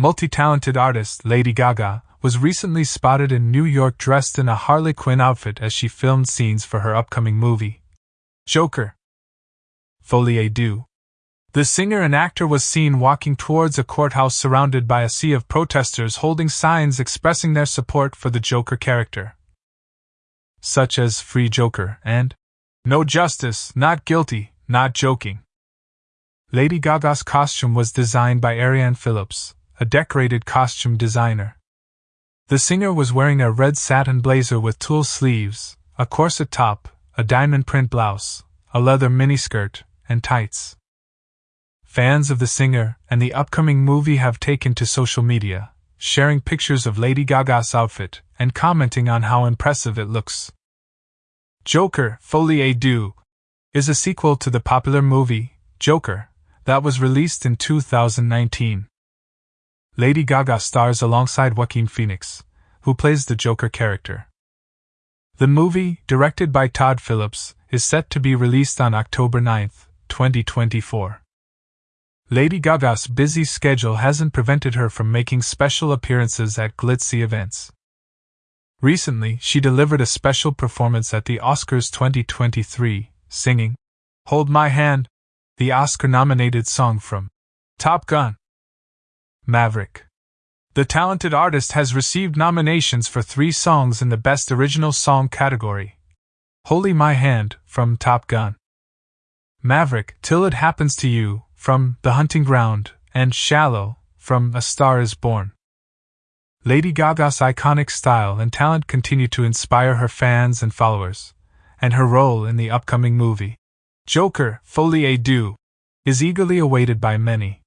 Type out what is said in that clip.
multi talented artist Lady Gaga was recently spotted in New York dressed in a Harley Quinn outfit as she filmed scenes for her upcoming movie, Joker. Folie Deux. The singer and actor was seen walking towards a courthouse surrounded by a sea of protesters holding signs expressing their support for the Joker character, such as Free Joker and No Justice, Not Guilty, Not Joking. Lady Gaga's costume was designed by Arianne Phillips, a decorated costume designer. The singer was wearing a red satin blazer with tulle sleeves, a corset top, a diamond print blouse, a leather miniskirt, and tights. Fans of the singer and the upcoming movie have taken to social media, sharing pictures of Lady Gaga's outfit and commenting on how impressive it looks. Joker Folie à Deux is a sequel to the popular movie Joker that was released in 2019. Lady Gaga stars alongside Joaquin Phoenix, who plays the Joker character. The movie, directed by Todd Phillips, is set to be released on October 9, 2024. Lady Gaga's busy schedule hasn't prevented her from making special appearances at glitzy events. Recently, she delivered a special performance at the Oscars 2023, singing Hold My Hand, the Oscar nominated song from Top Gun. Maverick. The talented artist has received nominations for three songs in the Best Original Song category Hold My Hand from Top Gun, Maverick, Till It Happens to You from The Hunting Ground, and Shallow, from A Star is Born. Lady Gaga's iconic style and talent continue to inspire her fans and followers, and her role in the upcoming movie, Joker Folie à Deux, is eagerly awaited by many.